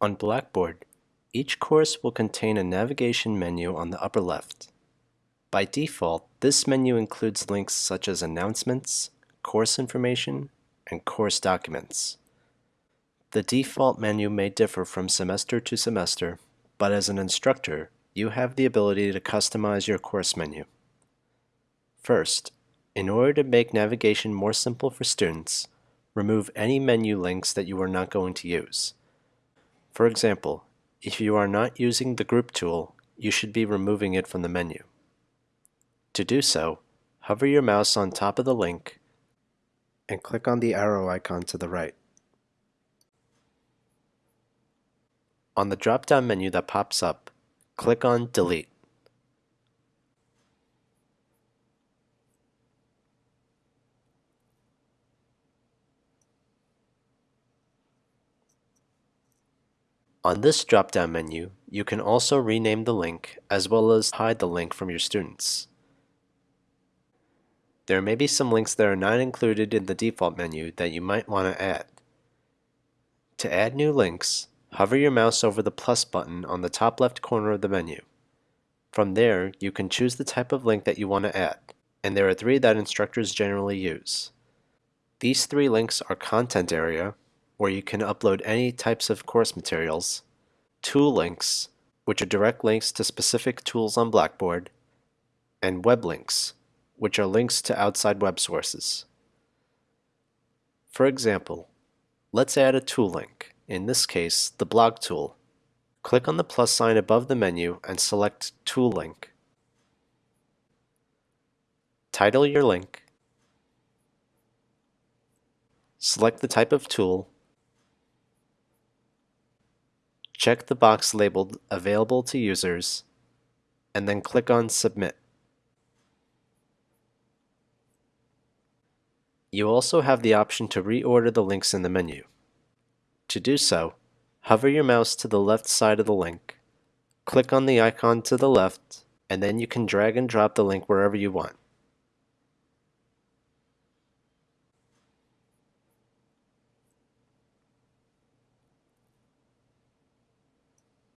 On Blackboard, each course will contain a navigation menu on the upper left. By default, this menu includes links such as announcements, course information, and course documents. The default menu may differ from semester to semester, but as an instructor, you have the ability to customize your course menu. First, in order to make navigation more simple for students, remove any menu links that you are not going to use. For example, if you are not using the group tool, you should be removing it from the menu. To do so, hover your mouse on top of the link and click on the arrow icon to the right. On the drop-down menu that pops up, click on Delete. On this drop-down menu, you can also rename the link as well as hide the link from your students. There may be some links that are not included in the default menu that you might want to add. To add new links, hover your mouse over the plus button on the top left corner of the menu. From there, you can choose the type of link that you want to add, and there are three that instructors generally use. These three links are Content Area, where you can upload any types of course materials, Tool Links, which are direct links to specific tools on Blackboard, and Web Links, which are links to outside web sources. For example, let's add a tool link, in this case the blog tool. Click on the plus sign above the menu and select Tool Link. Title your link. Select the type of tool. Check the box labeled Available to Users, and then click on Submit. You also have the option to reorder the links in the menu. To do so, hover your mouse to the left side of the link, click on the icon to the left, and then you can drag and drop the link wherever you want.